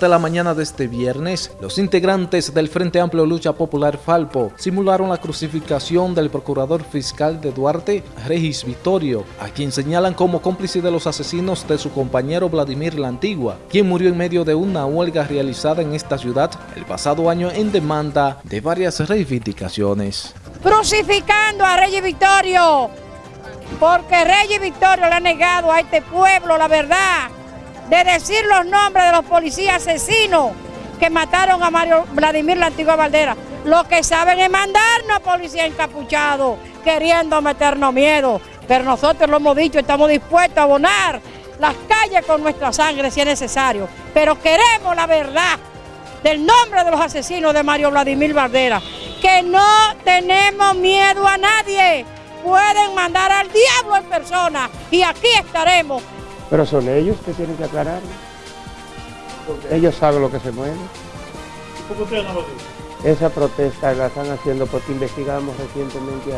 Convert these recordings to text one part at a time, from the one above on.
De la mañana de este viernes, los integrantes del Frente Amplio Lucha Popular Falpo simularon la crucificación del procurador fiscal de Duarte, Regis Vittorio, a quien señalan como cómplice de los asesinos de su compañero Vladimir La Antigua, quien murió en medio de una huelga realizada en esta ciudad el pasado año en demanda de varias reivindicaciones. Crucificando a Regis Vittorio, porque Regis Vittorio le ha negado a este pueblo la verdad de decir los nombres de los policías asesinos que mataron a Mario Vladimir la antigua Valdera. Lo que saben es mandarnos policías encapuchados, queriendo meternos miedo. Pero nosotros lo hemos dicho, estamos dispuestos a abonar las calles con nuestra sangre si es necesario. Pero queremos la verdad del nombre de los asesinos de Mario Vladimir Valdera. Que no tenemos miedo a nadie. Pueden mandar al diablo en persona y aquí estaremos pero son ellos que tienen que aclararlo. Ellos saben lo que se mueve. ¿Por qué no lo dicen? Esa protesta la están haciendo porque investigamos recientemente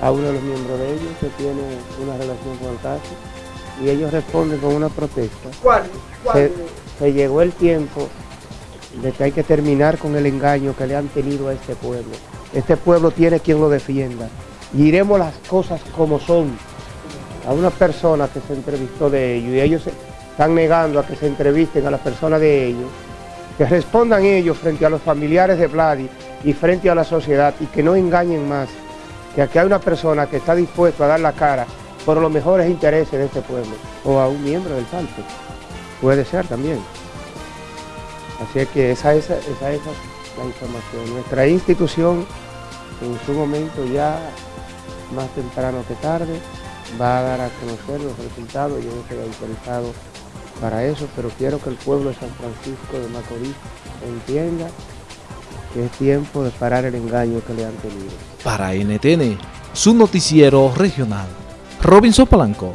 a, uno de los miembros de ellos que tiene una relación con el caso y ellos responden con una protesta. ¿Cuál? Se, se llegó el tiempo de que hay que terminar con el engaño que le han tenido a este pueblo. Este pueblo tiene quien lo defienda. Y iremos las cosas como son a una persona que se entrevistó de ellos y ellos están negando a que se entrevisten a las personas de ellos, que respondan ellos frente a los familiares de Vladi y frente a la sociedad y que no engañen más, que aquí hay una persona que está dispuesta a dar la cara por los mejores intereses de este pueblo o a un miembro del Salto, puede ser también. Así que esa es, esa es la información. Nuestra institución en su momento ya más temprano que tarde va a dar a conocer los resultados, yo no estoy autorizado para eso, pero quiero que el pueblo de San Francisco de Macorís entienda que es tiempo de parar el engaño que le han tenido. Para NTN, su noticiero regional, Robinson Palanco.